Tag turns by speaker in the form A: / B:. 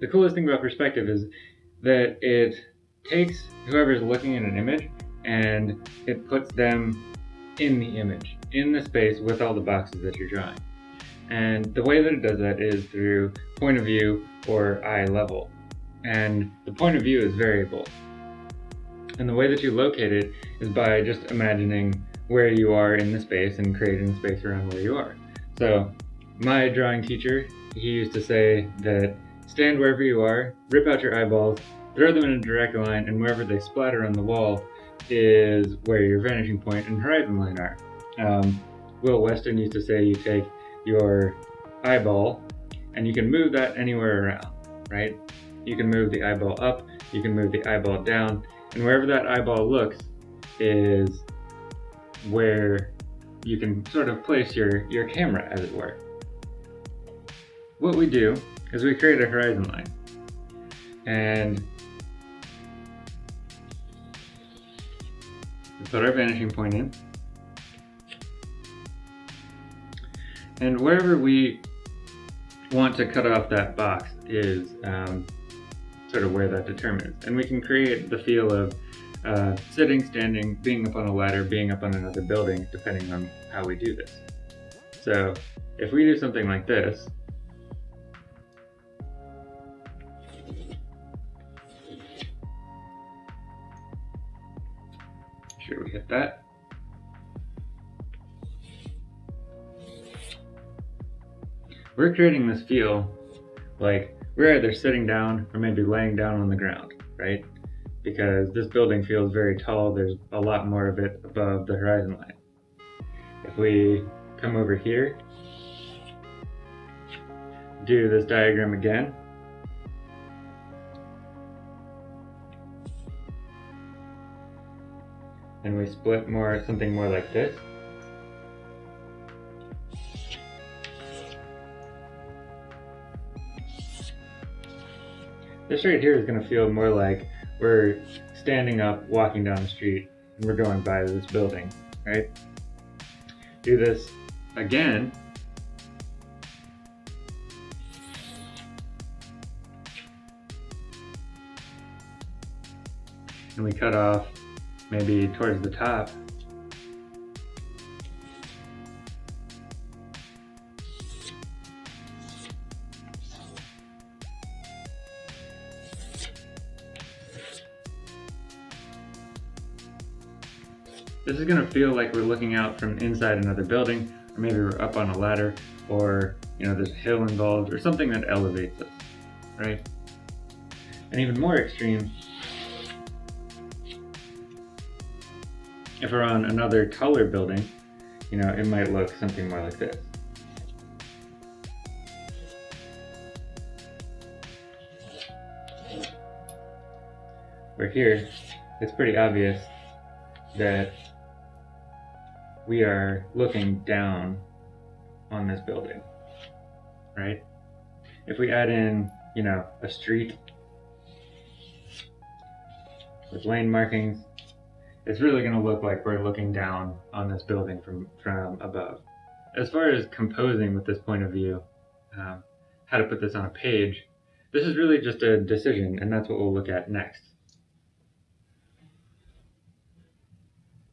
A: the coolest thing about perspective is that it takes whoever's looking at an image and it puts them in the image, in the space with all the boxes that you're drawing. And the way that it does that is through point of view or eye level. And the point of view is variable. And the way that you locate it is by just imagining where you are in the space and creating space around where you are. So my drawing teacher, he used to say that stand wherever you are, rip out your eyeballs, throw them in a direct line, and wherever they splatter on the wall is where your vanishing point and horizon line are. Um, Will Weston used to say you take your eyeball and you can move that anywhere around, right? You can move the eyeball up, you can move the eyeball down, and wherever that eyeball looks is where you can sort of place your, your camera, as it were. What we do is we create a horizon line. And we put our vanishing point in. And wherever we want to cut off that box is um, sort of where that determines. And we can create the feel of uh, sitting, standing, being up on a ladder, being up on another building, depending on how we do this. So if we do something like this, sure we hit that. We're creating this feel like we're either sitting down or maybe laying down on the ground, right? Because this building feels very tall, there's a lot more of it above the horizon line. If we come over here, do this diagram again, and we split more something more like this. This right here is going to feel more like we're standing up, walking down the street, and we're going by this building, right? Do this again. And we cut off maybe towards the top. This is going to feel like we're looking out from inside another building, or maybe we're up on a ladder, or you know there's a hill involved, or something that elevates us, right? And even more extreme, if we're on another color building, you know, it might look something more like this. Where here, it's pretty obvious that we are looking down on this building, right? If we add in, you know, a street with lane markings, it's really going to look like we're looking down on this building from, from above. As far as composing with this point of view, um, how to put this on a page, this is really just a decision, and that's what we'll look at next.